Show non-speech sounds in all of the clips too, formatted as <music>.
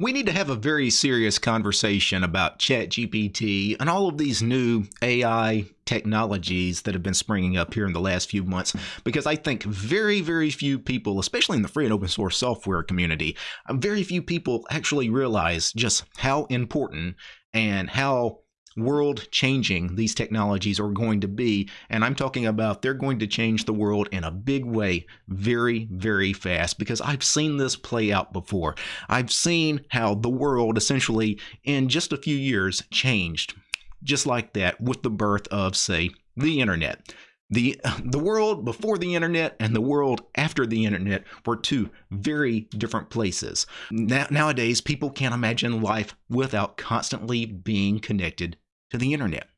We need to have a very serious conversation about ChatGPT and all of these new AI technologies that have been springing up here in the last few months because I think very, very few people, especially in the free and open source software community, very few people actually realize just how important and how world changing these technologies are going to be. And I'm talking about they're going to change the world in a big way very, very fast because I've seen this play out before. I've seen how the world essentially in just a few years changed just like that with the birth of, say, the internet. The, the world before the internet and the world after the internet were two very different places. Now, nowadays, people can't imagine life without constantly being connected to the internet.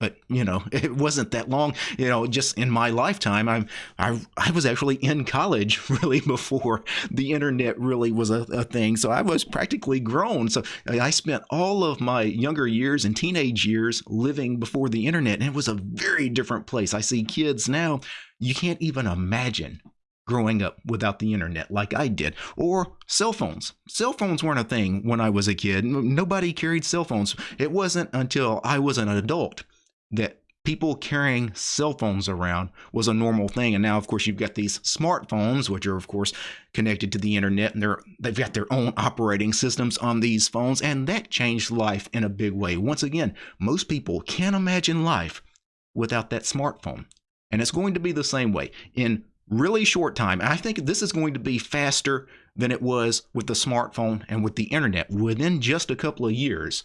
But you know, <laughs> it wasn't that long. You know, just in my lifetime, I I I was actually in college <laughs> really before the internet really was a, a thing. So I was practically grown. So I spent all of my younger years and teenage years living before the internet, and it was a very different place. I see kids now. You can't even imagine growing up without the internet like I did, or cell phones. Cell phones weren't a thing when I was a kid. Nobody carried cell phones. It wasn't until I was an adult that people carrying cell phones around was a normal thing and now of course you've got these smartphones which are of course connected to the internet and they're they've got their own operating systems on these phones and that changed life in a big way once again most people can't imagine life without that smartphone and it's going to be the same way in really short time. I think this is going to be faster than it was with the smartphone and with the internet within just a couple of years.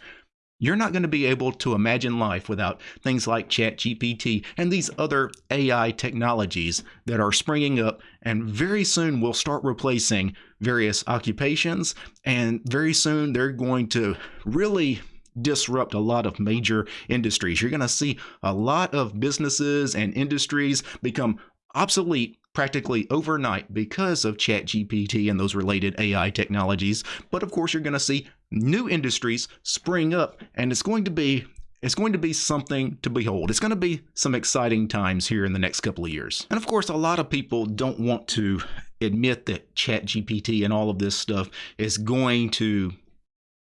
You're not going to be able to imagine life without things like ChatGPT and these other AI technologies that are springing up and very soon will start replacing various occupations. And very soon they're going to really disrupt a lot of major industries. You're going to see a lot of businesses and industries become obsolete practically overnight because of ChatGPT and those related AI technologies. But of course, you're going to see new industries spring up, and it's going to be it's going to be something to behold. It's going to be some exciting times here in the next couple of years. And of course, a lot of people don't want to admit that ChatGPT and all of this stuff is going to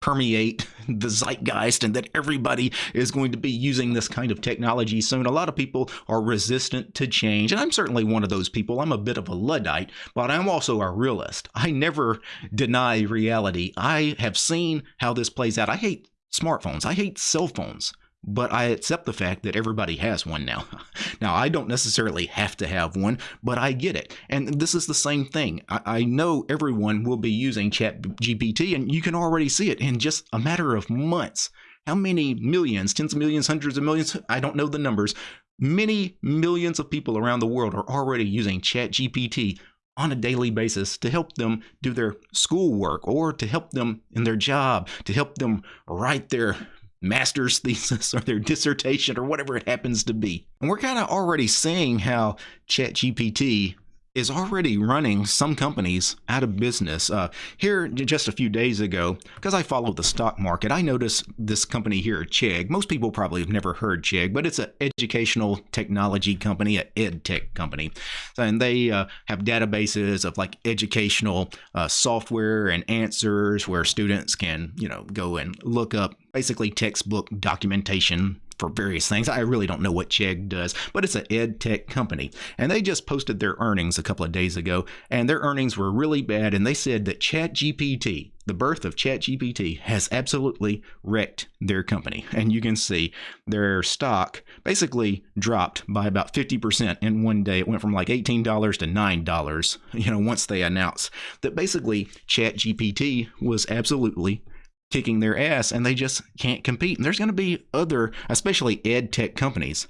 permeate <laughs> the zeitgeist and that everybody is going to be using this kind of technology soon. A lot of people are resistant to change, and I'm certainly one of those people. I'm a bit of a Luddite, but I'm also a realist. I never deny reality. I have seen how this plays out. I hate smartphones, I hate cell phones but I accept the fact that everybody has one now. <laughs> now, I don't necessarily have to have one, but I get it. And this is the same thing. I, I know everyone will be using ChatGPT, and you can already see it in just a matter of months. How many millions, tens of millions, hundreds of millions? I don't know the numbers. Many millions of people around the world are already using ChatGPT on a daily basis to help them do their schoolwork or to help them in their job, to help them write their master's thesis or their dissertation or whatever it happens to be. And we're kind of already seeing how ChatGPT is already running some companies out of business. Uh, here, just a few days ago, because I follow the stock market, I noticed this company here, Chegg. Most people probably have never heard Chegg, but it's an educational technology company, an ed tech company. And they uh, have databases of like educational uh, software and answers where students can, you know, go and look up basically textbook documentation for various things. I really don't know what Chegg does, but it's an ed tech company. And they just posted their earnings a couple of days ago, and their earnings were really bad. And they said that ChatGPT, the birth of ChatGPT, has absolutely wrecked their company. And you can see their stock basically dropped by about 50% in one day. It went from like $18 to $9, you know, once they announced that basically ChatGPT was absolutely kicking their ass and they just can't compete. And there's going to be other, especially ed tech companies.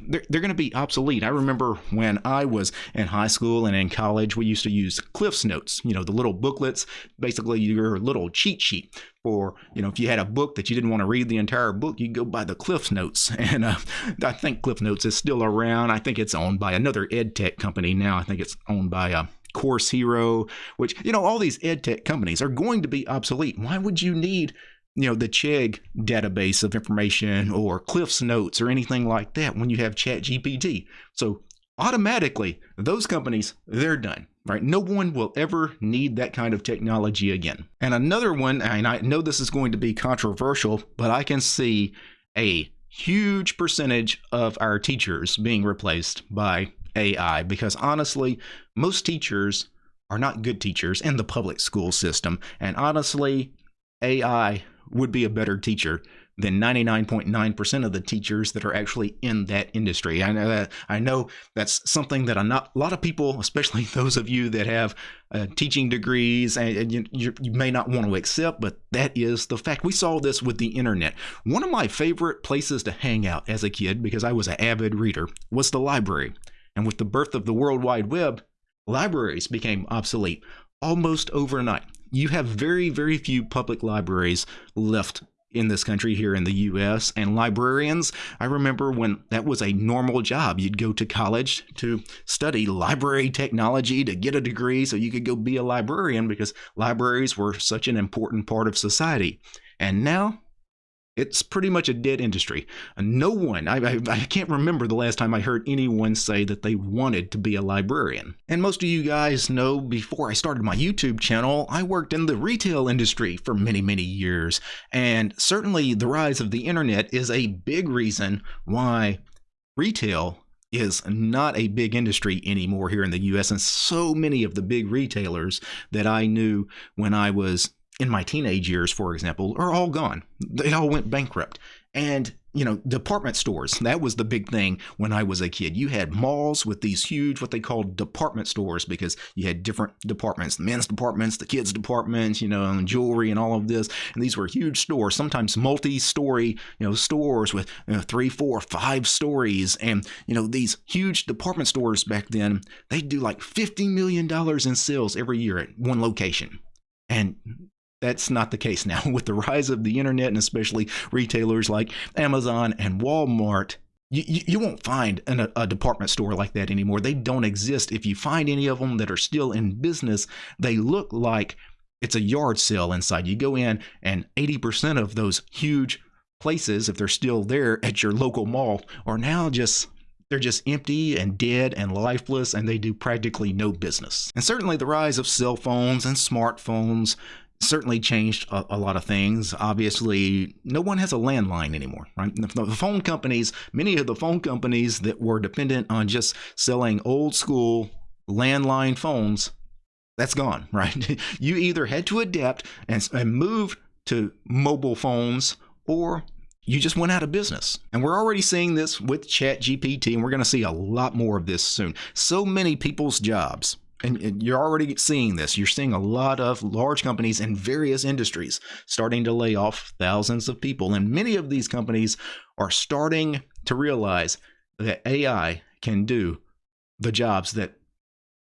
They're, they're going to be obsolete. I remember when I was in high school and in college, we used to use CliffsNotes, you know, the little booklets, basically your little cheat sheet for, you know, if you had a book that you didn't want to read the entire book, you go buy the CliffsNotes. <laughs> And uh, I think Cliff Notes is still around. I think it's owned by another ed tech company now. I think it's owned by uh, Course Hero, which, you know, all these ed tech companies are going to be obsolete. Why would you need, you know, the Chegg database of information or CliffsNotes or anything like that when you have ChatGPT? So automatically, those companies, they're done. right? No one will ever need that kind of technology again. And another one, and I know this is going to be controversial, but I can see a huge percentage of our teachers being replaced by AI because honestly, most teachers are not good teachers in the public school system. And honestly, AI would be a better teacher than 99.9% of the teachers that are actually in that industry. I know that I know that's something that not, a lot of people, especially <laughs> those of you that have uh, teaching degrees, and, and you, you may not want to accept, but that is the fact. We saw this with the internet. One of my favorite places to hang out as a kid, because I was an avid reader, was the library. And with the birth of the World Wide Web, libraries became obsolete almost overnight. You have very, very few public libraries left in this country here in the US and librarians I remember when that was a normal job. You'd go to college to study library technology to get a degree so you could go be a librarian because libraries were such an important part of society. And now it's pretty much a dead industry. Uh, no one, I, I, I, can't remember the last time I heard anyone say that they wanted to be a librarian. And most of you guys know before I started my YouTube channel, I worked in the retail industry for many, many years. And certainly the rise of the internet is a big reason why retail is not a big industry anymore here in the US. And so many of the big retailers that I knew when I was in my teenage years, for example, are all gone. They all went bankrupt. And, you know, department stores, that was the big thing when I was a kid. You had malls with these huge, what they called department stores, because you had different departments the men's departments, the kids' departments, you know, and jewelry and all of this. And these were huge stores, sometimes multi story, you know, stores with you know, three, four, five stories. And, you know, these huge department stores back then, they'd do like $50 million in sales every year at one location. And that's not the case now. <laughs> With the rise of the internet and especially retailers like Amazon and Walmart, you, you, won't find an, a department store like that anymore. They don't exist. If you find any of them that are still in business, they look like it's a yard sale inside. You go in, and 80% of those huge places, if they're still there at your local mall, are now just they're just empty and dead and lifeless, and they do practically no business. And certainly the rise of cell phones and smartphones certainly changed a, a, lot of things. Obviously, no one has a landline anymore, right? The, the, phone companies, many of the phone companies that were dependent on just selling old school landline phones, that's gone, <laughs> right? you either had to adapt and, and move to mobile phones or you just went out of business. And we're already seeing this with ChatGPT, and we're going to see a lot more of this soon. So many people's jobs and you're already seeing this. You're seeing a lot of large companies in various industries starting to lay off thousands of people. And many of these companies are starting to realize that AI can do the jobs that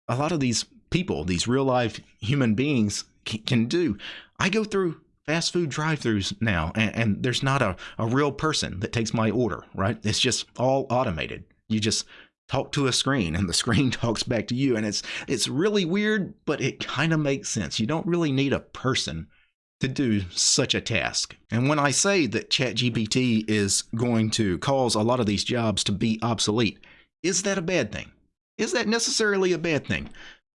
a lot of these people, these real life human beings, can do. I go through fast food drive throughs now, and, and there's not a, a real person that takes my order, right? It's just all automated. You just talk to a screen and the <laughs> screen talks back to you. And it's it's really weird but it kind of makes sense. You don't really need a person to do such a task. And when i say that ChatGPT is going to cause a lot of these jobs to be obsolete is that a bad thing? Is that necessarily a bad thing?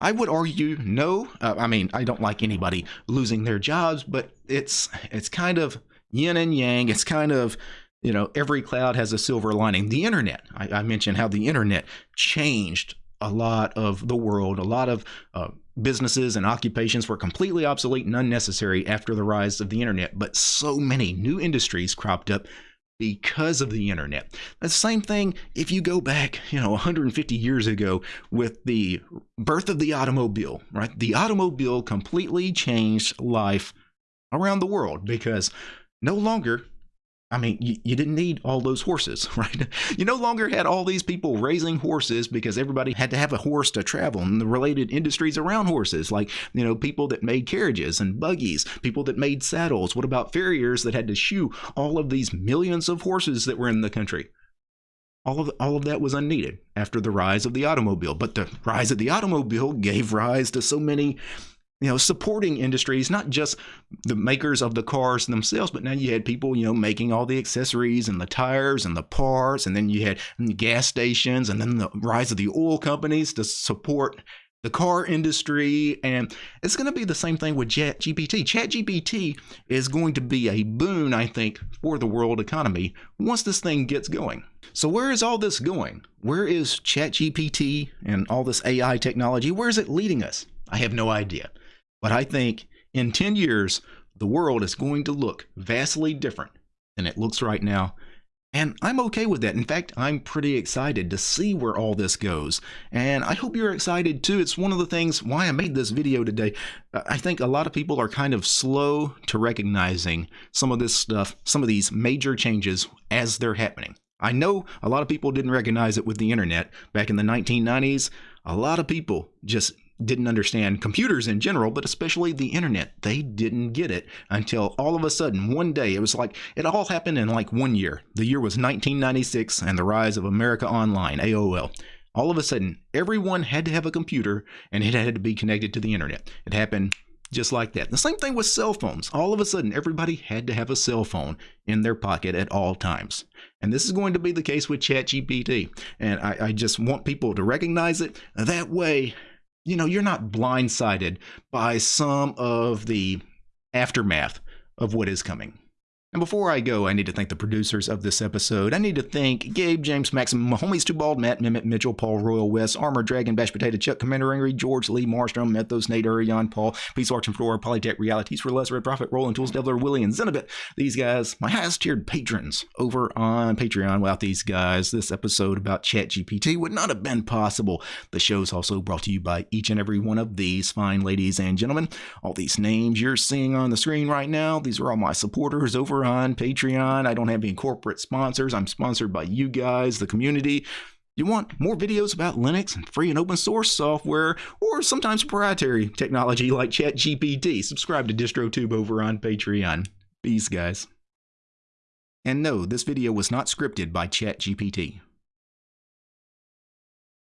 I would argue no. Uh, i mean i don't like anybody losing their jobs but it's it's kind of yin and yang. It's kind of you know, every cloud has a silver lining. The internet, I, I mentioned how the internet changed a lot of the world. A lot of uh, businesses and occupations were completely obsolete and unnecessary after the rise of the internet, but so many new industries cropped up because of the internet. The same thing if you go back, you know, 150 years ago with the birth of the automobile, right? The automobile completely changed life around the world because no longer I mean, you, you, didn't need all those horses, <laughs> right? You no longer had all these people raising horses because everybody had to have a horse to travel and the related industries around horses, like, you know, people that made carriages and buggies, people that made saddles. What about farriers that had to shoe all of these millions of horses that were in the country? All of, all of that was unneeded after the rise of the automobile. But the rise of the automobile gave rise to so many you know, supporting industries, not just the makers of the cars themselves, but now you had people, you know, making all the accessories and the tires and the parts, and then you had gas stations, and then the rise of the oil companies to support the car industry, and it's going to be the same thing with ChatGPT. ChatGPT is going to be a boon, I think, for the world economy once this thing gets going. So, where is all this going? Where is ChatGPT and all this AI technology? Where is it leading us? I have no idea. But I think in 10 years, the world is going to look vastly different than it looks right now and I'm okay with that. In fact, I'm pretty excited to see where all this goes. And I hope you're excited too. It's one of the things why I made this video today. Uh, I think a lot of people are kind of slow to recognizing some of this stuff, some of these major changes as they're happening. I know a lot of people didn't recognize it with the internet back in the 1990s. A lot of people just didn't understand computers in general, but especially the internet. They didn't get it until all of a sudden, one day, it was like it all happened in like one year. The year was 1996 and the rise of America Online, AOL. All of a sudden, everyone had to have a computer and it had to be connected to the internet. It happened just like that. The same thing with cell phones. All of a sudden, everybody had to have a cell phone in their pocket at all times. And this is going to be the case with ChatGPT. And I, I just want people to recognize it. That way, you know, you're not blindsided by some of the aftermath of what is coming. And before I go, I need to thank the producers of this episode. I need to thank Gabe, James, Maxim, Homies Too Bald, Matt, Mimit, Mitchell, Paul, Royal West, Armor, Dragon, Bash Potato, Chuck, Commander Angry, George, Lee, Marstrom, Methos, Nate, Urion, Paul, Peace, Arch, and Flora, Polytech, Realities for Less, Red Prophet, Roland, Tools, Devler, Willie, and Zenobit. These guys, my highest tiered patrons over on Patreon. Without these guys, this episode about ChatGPT would not have been possible. The show's also brought to you by each and every one of these fine ladies and gentlemen. All these names you're seeing on the screen right now, these are all my supporters over on Patreon. I don't have any corporate sponsors. I'm sponsored by you guys, the community. You want more videos about Linux and free and open source software, or sometimes proprietary technology like ChatGPT? Subscribe to DistroTube over on Patreon. Peace, guys. And no, this video was not scripted by ChatGPT.